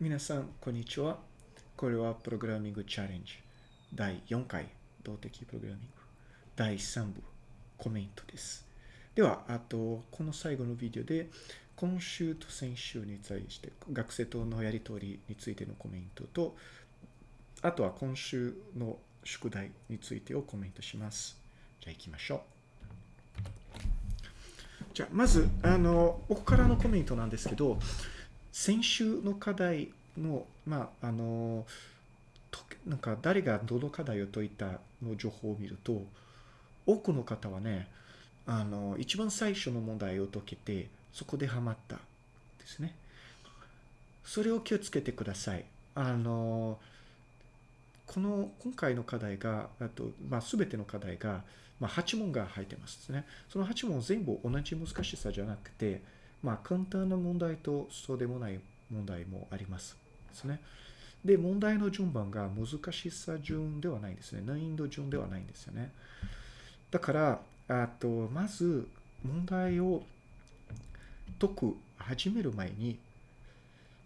皆さん、こんにちは。これはプログラミングチャレンジ第4回動的プログラミング第3部コメントです。では、あと、この最後のビデオで今週と先週に対して学生とのやりとりについてのコメントと、あとは今週の宿題についてをコメントします。じゃあ行きましょう。じゃあ、まず、あの、僕からのコメントなんですけど、先週の課題の、まあ、あの、なんか誰がどの課題を解いたの情報を見ると、多くの方はね、あの、一番最初の問題を解けて、そこでハマったですね。それを気をつけてください。あの、この、今回の課題が、あと、まあ、すべての課題が、まあ、8問が入ってますね。その8問全部同じ難しさじゃなくて、まあ、簡単な問題とそうでもない問題もあります。ですね。で、問題の順番が難しさ順ではないんですね。難易度順ではないんですよね。だから、あと、まず、問題を解く、始める前に、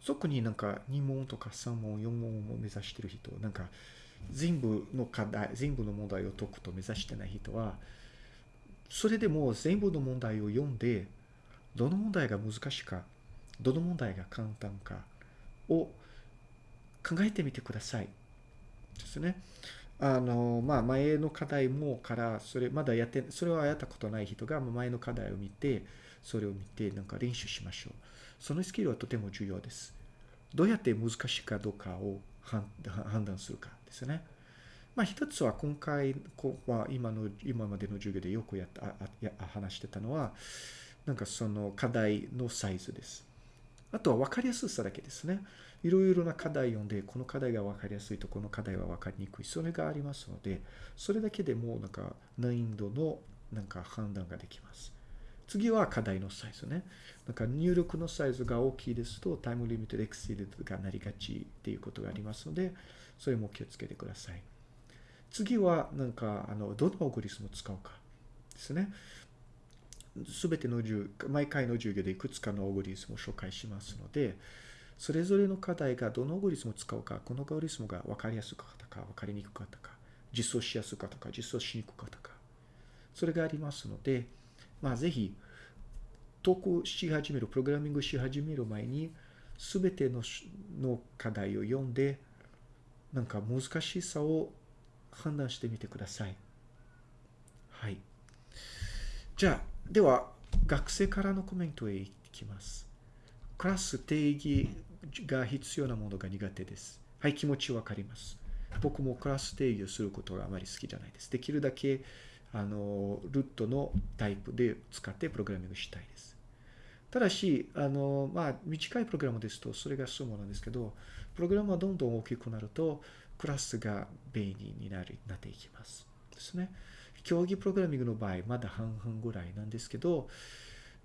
特になんか2問とか3問、4問を目指してる人、なんか全部の課題、全部の問題を解くと目指してない人は、それでも全部の問題を読んで、どの問題が難しいか、どの問題が簡単かを考えてみてください。ですね。あの、まあ、前の課題もから、それ、まだやって、それはやったことない人が前の課題を見て、それを見て、なんか練習しましょう。そのスキルはとても重要です。どうやって難しいかどうかを判断するかですね。まあ、一つは今回は今の、今までの授業でよくやった、あや話してたのは、なんかその課題のサイズです。あとは分かりやすさだけですね。いろいろな課題読んで、この課題が分かりやすいと、この課題は分かりにくい。それがありますので、それだけでもなんか難易度のなんか判断ができます。次は課題のサイズね。なんか入力のサイズが大きいですと、タイムリミットでエクセルがなりがちっていうことがありますので、それも気をつけてください。次は、なんか、あの、どのオグリスムを使うかですね。すべての授毎回の授業でいくつかのオーグリスムを紹介しますので、それぞれの課題がどのオーグリスムを使うか、このオーグリスムが分かりやすかったか、分かりにくかったか、実装しやすかったか、実装しにくかったか、それがありますので、まあ、ぜひ、投稿し始める、プログラミングし始める前に、すべてのの課題を読んで、なんか難しさを判断してみてください。はい。じゃあ、では、学生からのコメントへ行きます。クラス定義が必要なものが苦手です。はい、気持ちわかります。僕もクラス定義をすることがあまり好きじゃないです。できるだけ、あの、ルートのタイプで使ってプログラミングしたいです。ただし、あの、まあ、短いプログラムですと、それがそうなんですけど、プログラムがどんどん大きくなると、クラスが便利になるなっていきます。ですね。競技プログラミングの場合、まだ半々ぐらいなんですけど、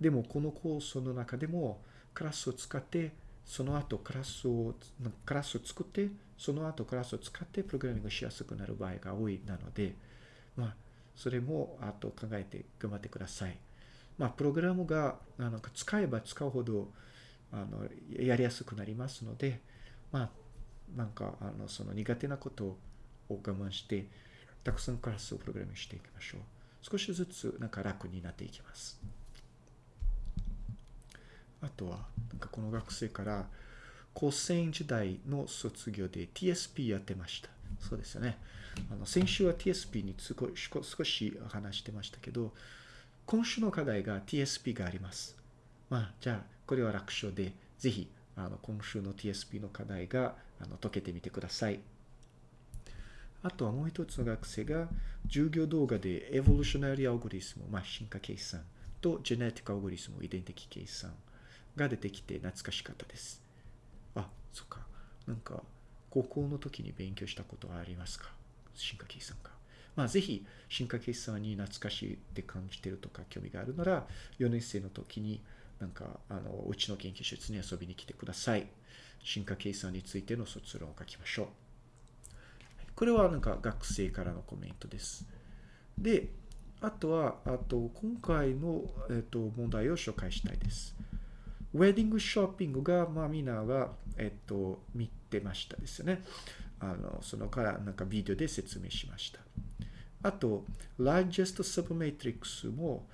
でもこのコースの中でも、クラスを使って、その後クラスを、クラスを作って、その後クラスを使ってプログラミングしやすくなる場合が多いなので、まあ、それも、あと考えて頑張ってください。まあ、プログラムが、なんか使えば使うほど、あの、やりやすくなりますので、まあ、なんか、あの、その苦手なことを我慢して、たくさんクラスをプログラミングしていきましょう。少しずつなんか楽になっていきます。あとは、なんかこの学生から、高専時代の卒業で TSP やってました。そうですよね。あの先週は TSP に少し話してましたけど、今週の課題が TSP があります。まあ、じゃあ、これは楽勝で、ぜひ、あの今週の TSP の課題があの解けてみてください。あとはもう一つの学生が、授業動画でエボリューショナリーアオグリスム、まあ、進化計算とジェネティックアオグリスム、遺伝的計算が出てきて懐かしかったです。あ、そっか。なんか、高校の時に勉強したことはありますか？進化計算か。まあ、ぜひ、進化計算に懐かしいって感じてるとか興味があるなら、4年生の時に、なんか、あの、うちの研究室に遊びに来てください。進化計算についての卒論を書きましょう。これはなんか学生からのコメントです。で、あとは、あと、今回の、えっと、問題を紹介したいです。ウェディングショッピングが、まあみんなが、えっと、見てましたですよね。あの、そのからなんかビデオで説明しました。あと、largest submatrix も、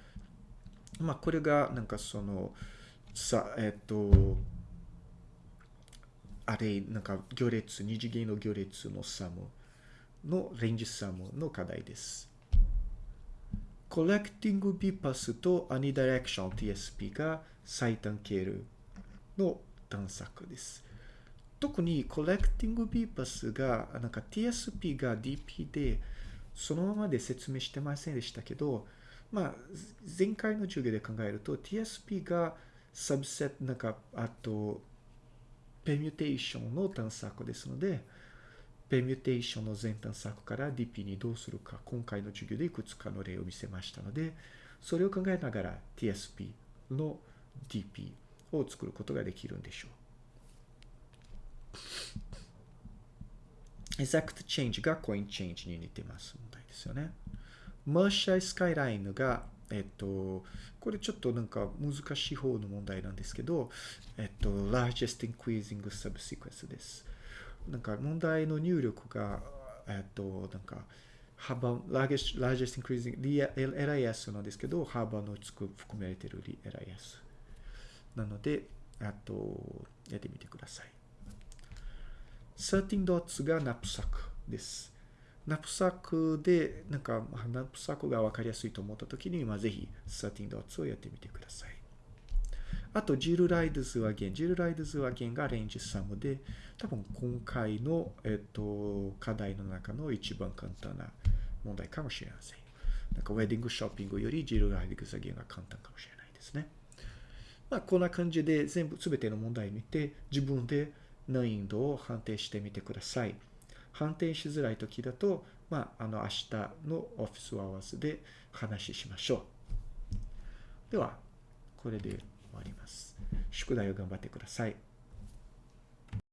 まあこれがなんかその、さ、えっと、あれ、なんか行列、二次元の行列のサムのレンジサムの課題です。Collecting BPAS と Unidirection TSP が最短経路の探索です。特に Collecting BPAS が、なんか TSP が DP で、そのままで説明してませんでしたけど、まあ、前回の授業で考えると TSP がサブセット、なんか、あと、ペミュテーションの探索ですので、ペミュテーションの全探索から DP にどうするか、今回の授業でいくつかの例を見せましたので、それを考えながら TSP の DP を作ることができるんでしょう。exact change が coin change に似てます問題ですよね。マーシャイスカイラインがえっと、これちょっとなんか難しい方の問題なんですけど、えっと、largest increasing subsequence です。なんか問題の入力が、えっと、なんか、幅、largest, largest increasing LIS なんですけど、幅のつく含まれている LIS。なので、あと、やってみてください。13 dots がナップサックです。ナップサックで、なんか、ナップサックがわかりやすいと思ったときに、まあ、ぜひ、13 dots をやってみてください。あと、ジルライドズは弦。ジルライドズは弦がレンジサムで、多分今回の、えっと、課題の中の一番簡単な問題かもしれません。なんか、ウェディングショッピングよりジルライドズは弦が簡単かもしれないですね。まあ、こんな感じで全部、すべての問題見て、自分で難易度を判定してみてください。判定しづらい時だと、まあ、あの、明日のオフィスアワーズで話しましょう。では、これで終わります。宿題を頑張ってください。